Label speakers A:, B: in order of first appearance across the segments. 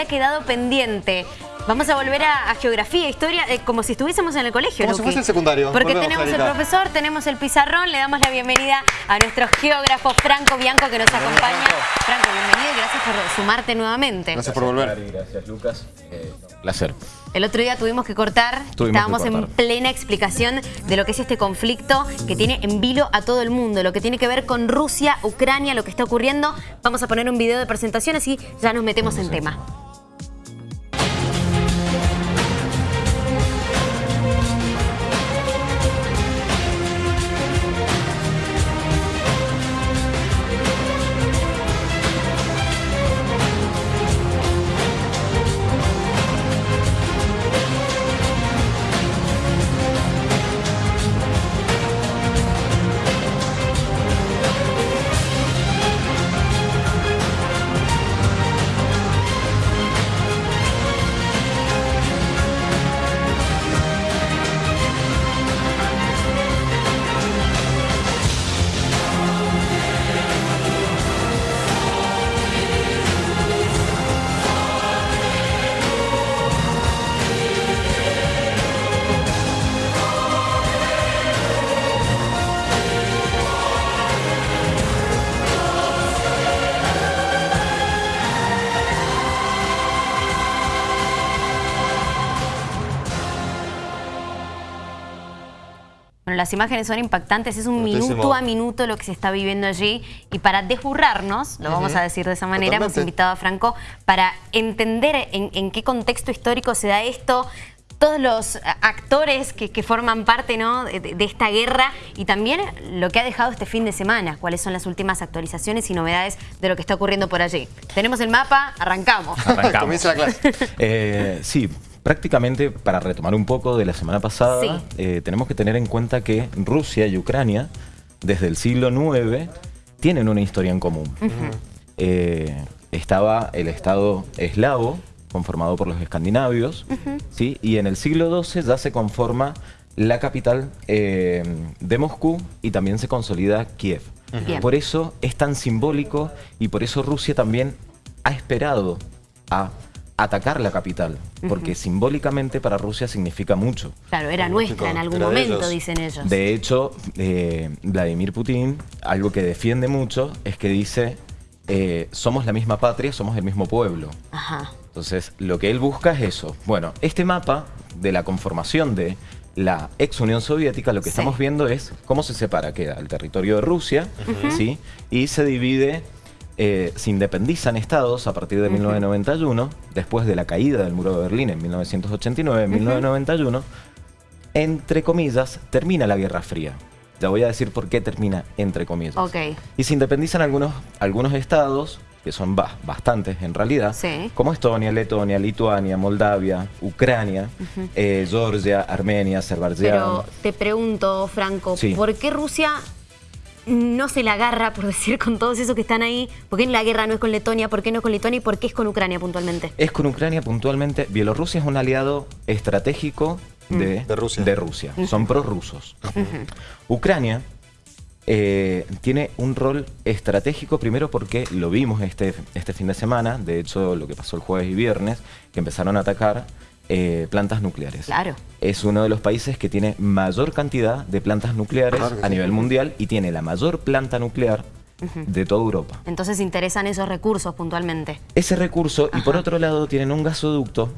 A: había quedado pendiente. Vamos a volver a, geografía, historia, eh, como si estuviésemos en el colegio.
B: Como si fuese el secundario.
A: Porque tenemos el profesor, tenemos el pizarrón, le damos la bienvenida a nuestro geógrafo Franco Bianco que nos acompaña. Franco, bienvenido y gracias por sumarte nuevamente.
B: Gracias por volver.
C: Gracias, Lucas. Eh, placer.
A: El otro día tuvimos que cortar, estábamos en plena explicación de lo que es este conflicto que tiene en vilo a todo el mundo, lo que tiene que ver con Rusia, Ucrania, lo que está ocurriendo. Vamos a poner un video de presentación así ya nos metemos en tema. Las imágenes son impactantes, es un minuto a minuto lo que se está viviendo allí y para desburrarnos, lo vamos a decir de esa manera, hemos invitado a Franco para entender en, qué contexto histórico se da esto, todos los actores que, forman parte ¿no? de, esta guerra y también lo que ha dejado este fin de semana, cuáles son las últimas actualizaciones y novedades de lo que está ocurriendo por allí. Tenemos el mapa, arrancamos.
C: arrancamos. Comienza la clase. Eh, sí, Prácticamente, para retomar un poco de la semana pasada, eh, tenemos que tener en cuenta que Rusia y Ucrania, desde el siglo IX, tienen una historia en común. Eh, estaba el Estado eslavo, conformado por los escandinavios, ¿sí? y en el siglo XII ya se conforma la capital eh, de Moscú y también se consolida Kiev. Por eso es tan simbólico y por eso Rusia también ha esperado a atacar la capital, porque simbólicamente para Rusia significa mucho.
A: Claro, era nuestra en algún momento, dicen ellos.
C: De hecho, eh, Vladimir Putin, algo que defiende mucho, es que dice, eh, somos la misma patria, somos el mismo pueblo. Ajá. Entonces, lo que él busca es eso. Bueno, este mapa de la conformación de la ex Unión Soviética, lo que estamos viendo es cómo se separa, queda el territorio de Rusia, ¿sí? Y se divide eh, se independizan estados a partir de 1991, después de la caída del muro de Berlín en 1989, 1991, entre comillas, termina la Guerra Fría. Ya voy a decir por qué termina entre comillas. Y se independizan algunos, algunos estados, que son bastantes en realidad, como Estonia, Letonia, Lituania, Moldavia, Ucrania, eh, Georgia, Armenia, Azerbaiyán.
A: Pero te pregunto, Franco, ¿por qué Rusia no se la agarra, por decir, con todos esos que están ahí? ¿Por qué la guerra no es con Letonia? ¿Por qué no es con Letonia? ¿Y por qué es con Ucrania puntualmente?
C: Es con Ucrania puntualmente. Bielorrusia es un aliado estratégico de, mm. Rusia. De Rusia. Son prorrusos. Ucrania eh, tiene un rol estratégico primero porque lo vimos este, este fin de semana, de hecho lo que pasó el jueves y viernes, que empezaron a atacar eh, plantas nucleares.
A: Claro.
C: Es uno de los países que tiene mayor cantidad de plantas nucleares a nivel mundial y tiene la mayor planta nuclear de toda Europa.
A: Entonces interesan esos recursos puntualmente.
C: Ese recurso, y por otro lado tienen un gasoducto.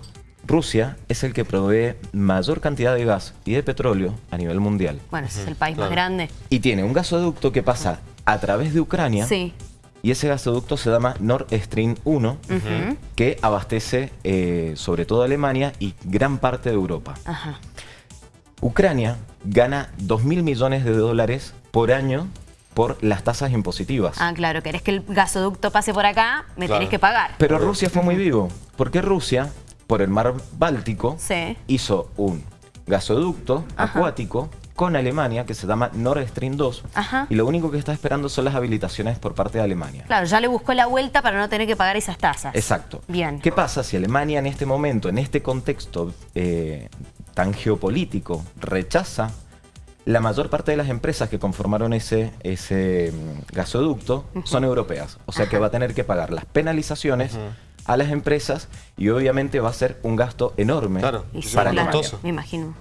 C: Rusia es el que provee mayor cantidad de gas y de petróleo a nivel mundial.
A: Bueno, ese es el país más grande.
C: Y tiene un gasoducto que pasa a través de Ucrania sí y ese gasoducto se llama Nord Stream 1, que abastece eh, sobre todo Alemania y gran parte de Europa. Ucrania gana 2.000 millones de dólares por año por las tasas impositivas.
A: Ah, claro, querés que el gasoducto pase por acá, me tenés que pagar.
C: Pero Rusia fue muy vivo, porque Rusia, por el mar Báltico, hizo un gasoducto acuático con Alemania, que se llama Nord Stream 2, y lo único que está esperando son las habilitaciones por parte de Alemania.
A: Claro, ya le buscó la vuelta para no tener que pagar esas tasas.
C: Exacto. Bien. ¿Qué pasa si Alemania en este momento, en este contexto eh, tan geopolítico, rechaza la mayor parte de las empresas que conformaron ese, ese mm, gasoducto son europeas. O sea que va a tener que pagar las penalizaciones a las empresas y obviamente va a ser un gasto enorme
B: claro,
C: para
A: claro, Me imagino.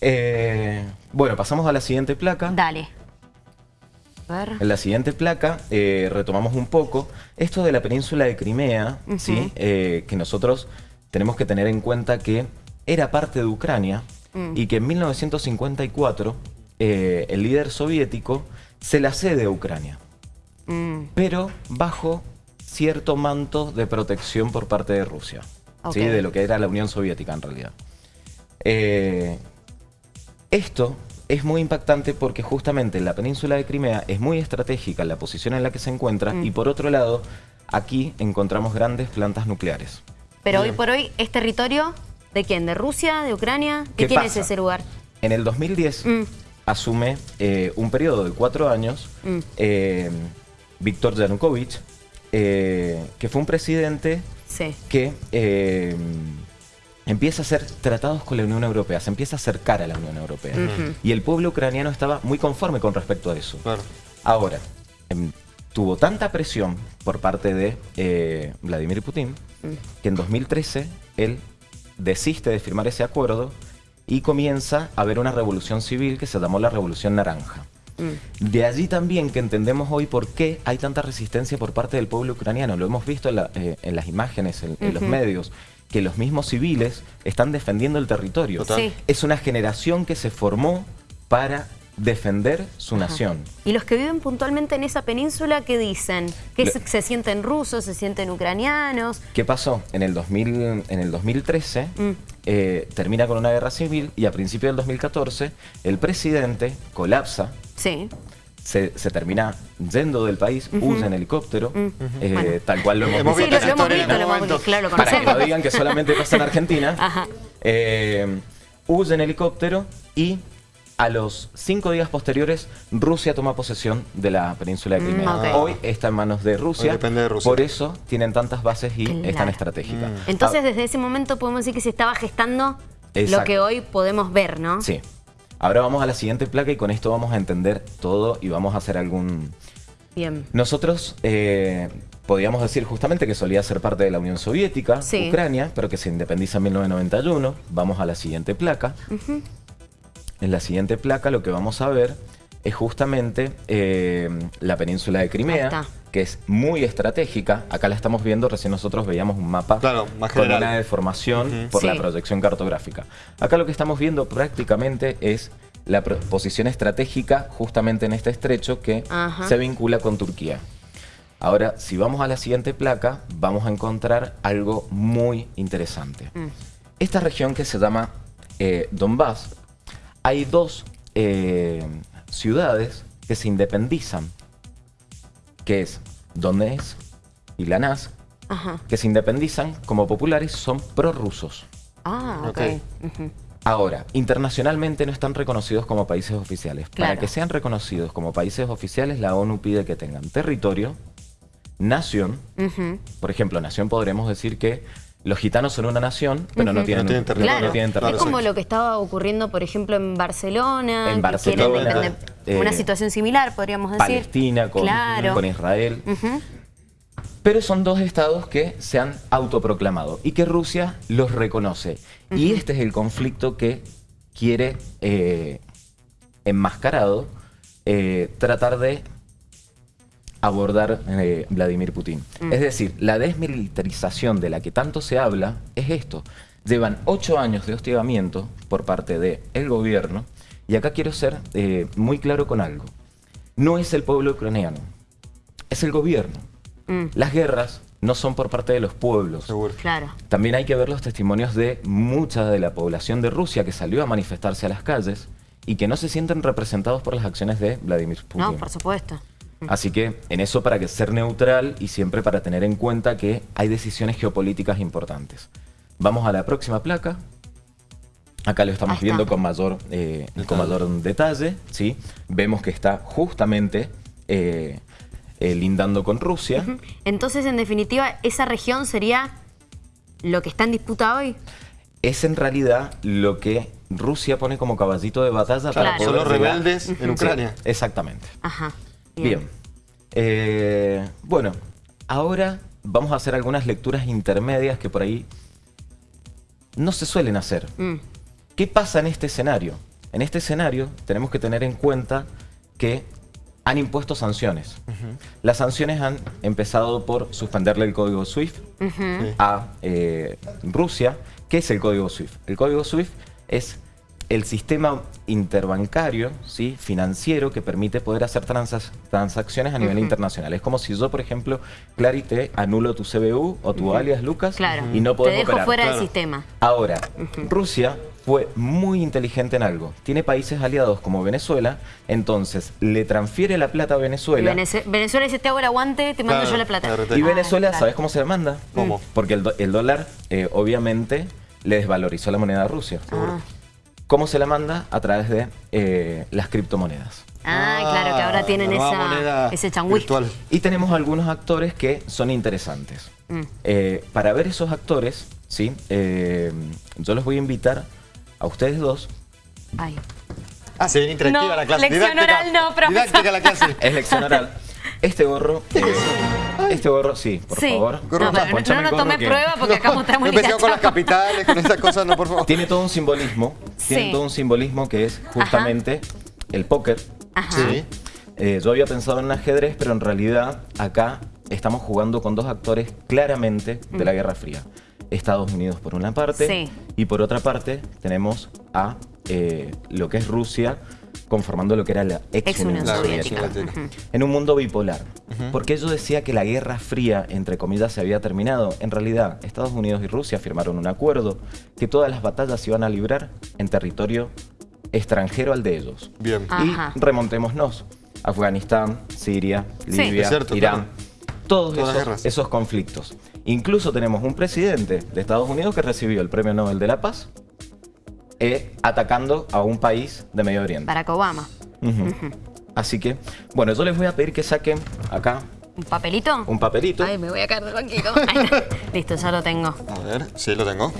C: Eh, bueno, pasamos a la siguiente placa.
A: Dale.
C: En la siguiente placa eh, retomamos un poco esto de la península de Crimea, ¿sí? Eh, que nosotros tenemos que tener en cuenta que era parte de Ucrania mm. y que en 1954 el líder soviético se la cede a Ucrania, mm. pero bajo cierto manto de protección por parte de Rusia, ¿sí? de lo que era la Unión Soviética en realidad. Esto es muy impactante porque justamente la península de Crimea es muy estratégica la posición en la que se encuentra mm. y por otro lado, aquí encontramos grandes plantas nucleares.
A: Pero hoy por hoy, ¿es territorio de quién? ¿De Rusia? ¿De Ucrania? ¿De quién es ese lugar?
C: En el 2010 mm. asume eh, un periodo de cuatro años mm. eh, Víctor Yanukovych, eh, que fue un presidente que empieza a hacer tratados con la Unión Europea, se empieza a acercar a la Unión Europea. Y el pueblo ucraniano estaba muy conforme con respecto a eso. Ahora, em, tuvo tanta presión por parte de eh, Vladimir Putin mm. que en 2013 él desiste de firmar ese acuerdo y comienza a haber una revolución civil que se llamó la Revolución Naranja. Mm. De allí también que entendemos hoy por qué hay tanta resistencia por parte del pueblo ucraniano. Lo hemos visto en, eh, las imágenes, en, los medios que los mismos civiles están defendiendo el territorio. Es una generación que se formó para defender su nación.
A: ¿Y los que viven puntualmente en esa península qué dicen? ¿Que se, sienten rusos, se sienten ucranianos?
C: ¿Qué pasó? En el, 2000, en el 2013 mm. eh, termina con una guerra civil y a principios del 2014 el presidente colapsa.
A: Sí
C: se, termina yendo del país, usa en helicóptero, eh, tal cual lo hemos,
A: visto. Sí, lo, hemos visto, lo hemos visto, claro,
C: Para que no digan que solamente pasa en Argentina, eh, huye en helicóptero y a los cinco días posteriores, Rusia toma posesión de la península de Crimea. Mm, Hoy está en manos de Rusia, depende de Rusia. por eso tienen tantas bases y es tan estratégica.
A: Mm. Entonces, desde ese momento podemos decir que se estaba gestando lo que hoy podemos ver, ¿no?
C: Sí. Ahora vamos a la siguiente placa y con esto vamos a entender todo y vamos a hacer algún...
A: Bien.
C: Nosotros eh, podríamos decir justamente que solía ser parte de la Unión Soviética, Ucrania, pero que se independiza en 1991. Vamos a la siguiente placa. En la siguiente placa lo que vamos a ver es justamente eh, la península de Crimea, que es muy estratégica. Acá la estamos viendo, recién nosotros veíamos un mapa con una deformación por la proyección cartográfica. Acá lo que estamos viendo prácticamente es la posición estratégica justamente en este estrecho que se vincula con Turquía. Ahora, si vamos a la siguiente placa, vamos a encontrar algo muy interesante. Mm. Esta región que se llama eh, Donbass, hay dos eh, ciudades que se independizan, que es Donetsk y Lanás, que se independizan como populares son prorrusos.
A: Ah, ok.
C: Ahora, internacionalmente no están reconocidos como países oficiales. Para que sean reconocidos como países oficiales, la ONU pide que tengan territorio, nación, por ejemplo, nación podremos decir que los gitanos son una nación, pero no, tienen,
A: territorio. Es como lo que estaba ocurriendo, por ejemplo, en Barcelona. En Barcelona. una eh, situación similar, podríamos decir.
C: Palestina con, con Israel. Pero son dos estados que se han autoproclamado y que Rusia los reconoce. Y este es el conflicto que quiere, eh, enmascarado, eh, tratar de abordar eh, Vladimir Putin. Mm. Es decir, la desmilitarización de la que tanto se habla es esto. Llevan ocho años de hostigamiento por parte del gobierno y acá quiero ser eh, muy claro con algo. No es el pueblo ucraniano, es el gobierno. Mm. Las guerras no son por parte de los pueblos.
A: Claro.
C: También hay que ver los testimonios de mucha de la población de Rusia que salió a manifestarse a las calles y que no se sienten representados por las acciones de Vladimir Putin.
A: No, por supuesto.
C: Así que en eso para que ser neutral y siempre para tener en cuenta que hay decisiones geopolíticas importantes. Vamos a la próxima placa. Acá lo estamos viendo con mayor, eh, con mayor detalle. ¿sí? Vemos que está justamente eh, eh, lindando con Rusia.
A: Entonces, en definitiva, ¿esa región sería lo que está en disputa hoy?
C: Es en realidad lo que Rusia pone como caballito de batalla para
B: poder... Son los rebeldes en Ucrania.
C: exactamente.
A: Ajá.
C: Bien. Eh, bueno, ahora vamos a hacer algunas lecturas intermedias que por ahí no se suelen hacer. Mm. ¿Qué pasa en este escenario? En este escenario tenemos que tener en cuenta que han impuesto sanciones. Las sanciones han empezado por suspenderle el código SWIFT a eh, Rusia. ¿Qué es el código SWIFT? El código SWIFT es el sistema interbancario, ¿sí? financiero, que permite poder hacer transacciones a nivel internacional. Es como si yo, por ejemplo, Clary, te anulo tu CBU o tu alias Lucas y no podemos
A: Te dejo fuera del sistema.
C: Ahora, Rusia fue muy inteligente en algo. Tiene países aliados como Venezuela, entonces le transfiere la plata a Venezuela.
A: Venezuela dice, te hago el aguante, te mando yo la plata.
C: Y Venezuela, ¿sabes cómo se le manda? ¿Cómo? Porque el, dólar, eh, obviamente, le desvalorizó la moneda a Rusia. Ah. ¿Cómo se la manda? A través de eh, las criptomonedas.
A: Ah, claro, que ahora tienen esa, ese changüí.
C: Y tenemos algunos actores que son interesantes. Mm. Eh, para ver esos actores, ¿sí? Eh, yo los voy a invitar a ustedes dos.
A: Ay.
B: Ah, se viene interactiva la clase.
A: Lección oral no, profesor.
B: Didáctica la clase.
C: Es lección oral. Este gorro... Este gorro, sí, por favor.
A: no, no, no, tome prueba porque acá mostramos
B: No con las capitales, con esas cosas, no, por favor.
C: Tiene todo un simbolismo. Tiene todo un simbolismo que es justamente el póker.
A: Sí.
C: Eh, yo había pensado en ajedrez, pero en realidad acá estamos jugando con dos actores claramente de la mm. Guerra Fría. Estados Unidos por una parte y por otra parte tenemos a eh, lo que es Rusia conformando lo que era la ex, Unión Soviética. En un mundo bipolar. Porque yo decía que la Guerra Fría, entre comillas, se había terminado. En realidad, Estados Unidos y Rusia firmaron un acuerdo que todas las batallas se iban a librar en territorio extranjero al de ellos.
B: Bien.
C: Y remontémonos. Afganistán, Siria, Libia, Irán. Todos esos, esos conflictos. Incluso tenemos un presidente de Estados Unidos que recibió el Premio Nobel de la Paz eh, atacando a un país de Medio Oriente.
A: Barack Obama.
C: Así que, bueno, yo les voy a pedir que saquen acá
A: ¿Un papelito?
C: Un papelito.
A: Ay, me voy a caer de banquito. Listo, ya lo tengo.
B: A ver, sí, lo tengo.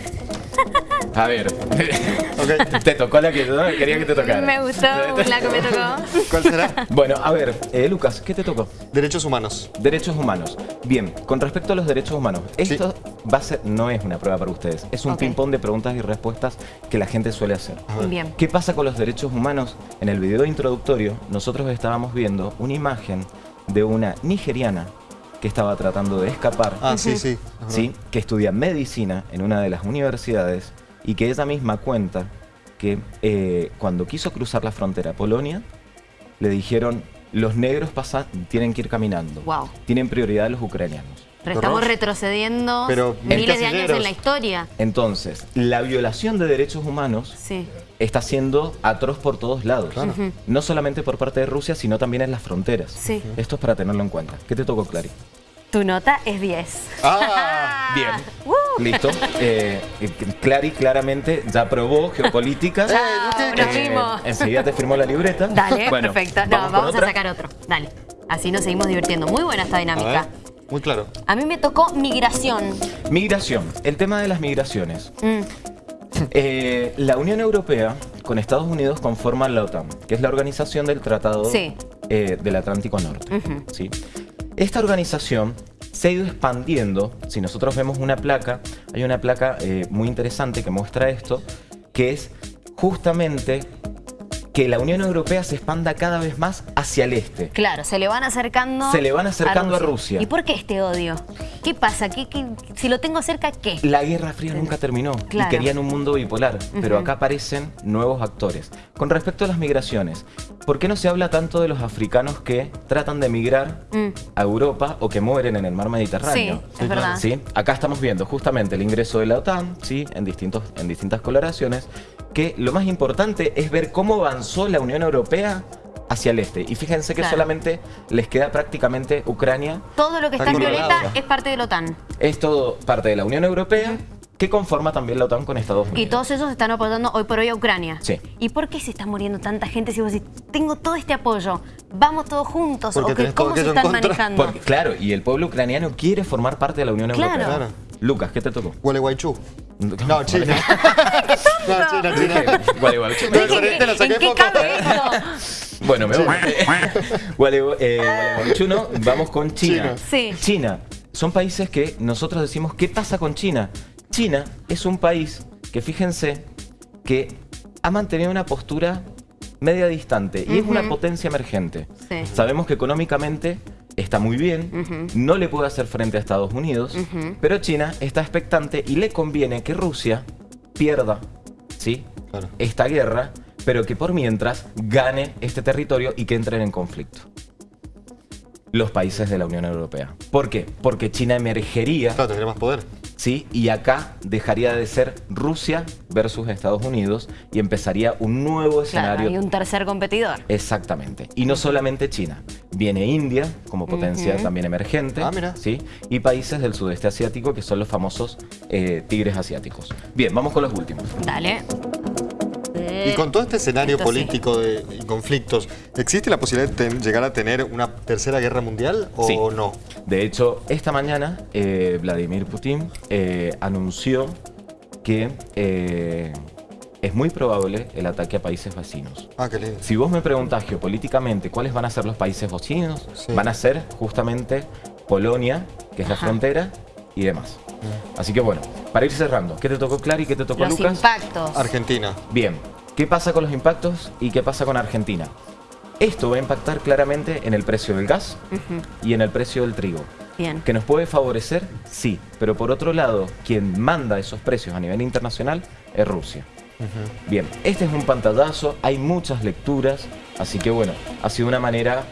C: A ver, te tocó la que yo quería que te tocara.
A: Me gustó la que me tocó.
B: ¿Cuál será?
C: Bueno, a ver, eh, Lucas, ¿qué te tocó?
B: Derechos humanos.
C: Derechos humanos. Bien, con respecto a los derechos humanos, esto va a ser, no es una prueba para ustedes, es un ping-pong de preguntas y respuestas que la gente suele hacer.
A: Bien.
C: ¿Qué pasa con los derechos humanos? En el video introductorio, nosotros estábamos viendo una imagen de una nigeriana que estaba tratando de escapar.
B: Ah, sí, sí.
C: ¿sí? Que estudia medicina en una de las universidades y que ella misma cuenta que eh, cuando quiso cruzar la frontera a Polonia, le dijeron, los negros pasan, tienen que ir caminando.
A: Wow.
C: Tienen prioridad los ucranianos.
A: Pero estamos retrocediendo miles de años en la historia.
C: Entonces, la violación de derechos humanos está siendo atroz por todos lados. No solamente por parte de Rusia, sino también en las fronteras. Esto es para tenerlo en cuenta. ¿Qué te tocó, Clary?
A: Tu nota es 10.
B: Ah,
C: bien. Listo. Eh, Clary claramente ya probó geopolítica.
A: eh,
C: enseguida te firmó la libreta.
A: Dale, perfecto. No, vamos, a sacar otro. Dale. Así nos seguimos divirtiendo. Muy buena esta dinámica.
B: Muy claro.
A: A mí me tocó migración.
C: Migración. El tema de las migraciones. Mm. Eh, la Unión Europea con Estados Unidos conforman la OTAN, que es la organización del Tratado eh, del Atlántico Norte. ¿sí? Esta organización se ha ido expandiendo. Si nosotros vemos una placa, hay una placa eh, muy interesante que muestra esto, que es justamente que la Unión Europea se expanda cada vez más hacia el este.
A: Claro, se le van acercando
C: Se le van acercando a Rusia.
A: ¿Y por qué este odio? ¿Qué pasa? ¿Qué, si lo tengo cerca, qué?
C: La Guerra Fría nunca terminó y querían un mundo bipolar, pero acá aparecen nuevos actores. Con respecto a las migraciones, ¿por qué no se habla tanto de los africanos que tratan de migrar mm. a Europa o que mueren en el mar Mediterráneo?
A: Sí, es verdad.
C: ¿Sí? Acá estamos viendo justamente el ingreso de la OTAN, ¿sí? en, distintos, en distintas coloraciones, que lo más importante es ver cómo avanzó la Unión Europea hacia el este. Y fíjense que solamente les queda prácticamente Ucrania.
A: Todo lo que está en violeta es parte de la OTAN.
C: Es todo parte de la Unión Europea, que conforma también la OTAN con Estados Unidos.
A: Y todos ellos están apoyando hoy por hoy a Ucrania.
C: Sí.
A: ¿Y por qué se está muriendo tanta gente si vos decís, tengo todo este apoyo, vamos todos juntos? ¿O ¿Cómo se están manejando?
C: claro, y el pueblo ucraniano quiere formar parte de la Unión Europea. Claro. Lucas, ¿qué te tocó?
B: Gualeguaychú. No, China.
C: no, China, China. Gualeguaychú.
A: ¿En qué cabe esto?
C: Bueno, me voy. Gualeguaychú no, vamos con China.
A: Sí.
C: China son países que nosotros decimos, ¿qué pasa con China? China es un país que, fíjense, que ha mantenido una postura media distante y es una potencia emergente. Sabemos que económicamente está muy bien, no le puede hacer frente a Estados Unidos, pero China está expectante y le conviene que Rusia pierda ¿sí? esta guerra, pero que por mientras gane este territorio y que entren en conflicto los países de la Unión Europea. ¿Por qué? Porque China emergería...
B: Claro, tendría más poder.
C: Sí, y acá dejaría de ser Rusia versus Estados Unidos y empezaría un nuevo escenario.
A: y un tercer competidor.
C: Exactamente. Y no solamente China. Viene India como potencia también emergente.
B: Ah, mira.
C: ¿sí? Y países del sudeste asiático que son los famosos eh, tigres asiáticos. Bien, vamos con los últimos.
A: Dale.
B: Y con todo este escenario político de, conflictos, ¿existe la posibilidad de llegar a tener una tercera guerra mundial o no?
C: De hecho, esta mañana eh, Vladimir Putin eh, anunció que eh, es muy probable el ataque a países vecinos.
B: Ah, qué lindo.
C: Si vos me preguntás geopolíticamente cuáles van a ser los países vecinos, van a ser justamente Polonia, que es la frontera, y demás. Mm. Así que bueno, para ir cerrando, ¿qué te tocó Clary? ¿Qué te tocó Lucas?
A: Los impactos.
B: Argentina.
C: Bien, ¿Qué pasa con los impactos y qué pasa con Argentina? Esto va a impactar claramente en el precio del gas y en el precio del trigo.
A: Bien.
C: ¿Que nos puede favorecer? Sí, pero por otro lado, quien manda esos precios a nivel internacional es Rusia. Bien, este es un pantallazo, hay muchas lecturas, así que bueno, ha sido una manera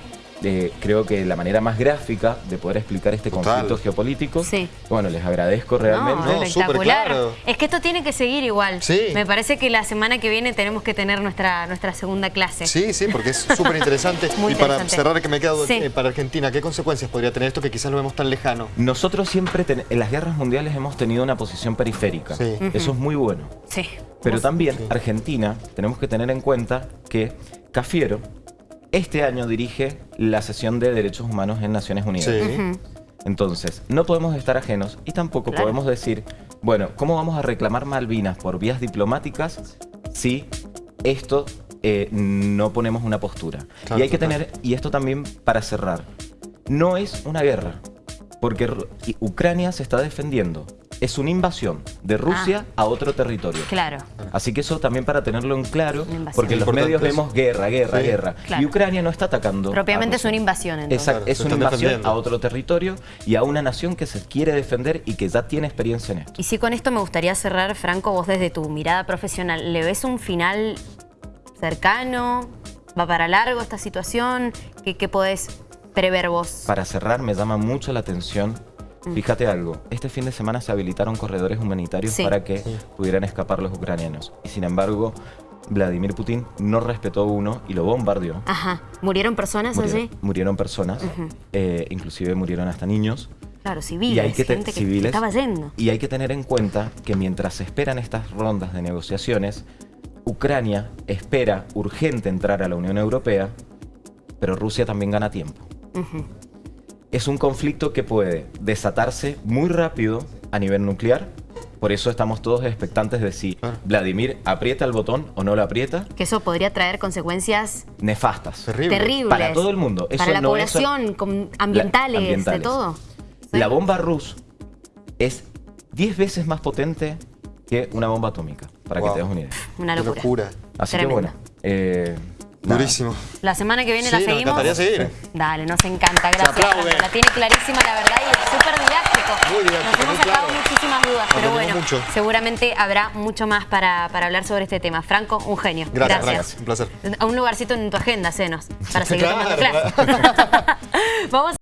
C: creo que la manera más gráfica de poder explicar este conflicto geopolítico.
A: Sí.
C: Bueno, les agradezco realmente.
A: No, espectacular. Es que esto tiene que seguir igual.
B: Sí.
A: Me parece que la semana que viene tenemos que tener nuestra, nuestra segunda clase.
B: Sí, sí, porque es súper interesante. y para cerrar, que me quedo eh, para Argentina, ¿qué consecuencias podría tener esto que quizás lo vemos tan lejano?
C: Nosotros siempre en las guerras mundiales hemos tenido una posición periférica.
B: Sí.
C: Eso es muy bueno.
A: Sí.
C: Pero también Argentina, tenemos que tener en cuenta que Cafiero este año dirige la sesión de Derechos Humanos en Naciones Unidas. Entonces, no podemos estar ajenos y tampoco podemos decir, bueno, ¿cómo vamos a reclamar Malvinas por vías diplomáticas si esto eh, no ponemos una postura? y hay que tener, y esto también para cerrar, no es una guerra, porque Ucrania se está defendiendo es una invasión de Rusia ah. a otro territorio.
A: Claro.
C: Así que eso también para tenerlo en claro, porque en los medios vemos guerra, guerra, guerra. Y Ucrania no está atacando.
A: Propiamente es una invasión entonces.
C: Exacto, es una invasión a otro territorio y a una nación que se quiere defender y que ya tiene experiencia en esto.
A: Y sí, con esto me gustaría cerrar, Franco, vos desde tu mirada profesional, ¿le ves un final cercano? ¿Va para largo esta situación? ¿Qué, qué podés prever vos?
C: Para cerrar, me llama mucho la atención Fíjate algo, este fin de semana se habilitaron corredores humanitarios para que pudieran escapar los ucranianos. Y sin embargo, Vladimir Putin no respetó uno y lo bombardeó.
A: Ajá. ¿Murieron personas
C: allí? Murieron personas, eh, inclusive murieron hasta niños.
A: Claro, civiles, y hay que gente civiles, estaba yendo.
C: Y hay que tener en cuenta que mientras se esperan estas rondas de negociaciones, Ucrania espera urgente entrar a la Unión Europea, pero Rusia también gana tiempo es un conflicto que puede desatarse muy rápido a nivel nuclear. Por eso estamos todos expectantes de si Vladimir aprieta el botón o no lo aprieta.
A: Que eso podría traer consecuencias...
C: Nefastas.
A: Terribles.
C: Para todo el mundo.
A: Para la población, ambientales, de todo.
C: La bomba Rus es 10 veces más potente que una bomba atómica, para que te des una idea.
A: Una locura.
C: Así que bueno, eh,
B: Durísimo.
A: La semana que viene la seguimos.
B: Nos encantaría seguir.
A: Dale, nos encanta. Gracias. La tiene clarísima, la verdad, y es súper didáctico.
B: Muy didáctico,
A: Nos hemos sacado muchísimas dudas, pero bueno,
B: mucho.
A: seguramente habrá mucho más para, para, hablar sobre este tema. Franco, un genio.
B: Gracias, gracias. Un placer.
A: A un lugarcito en tu agenda, cenos, para seguir tomando clases. Vamos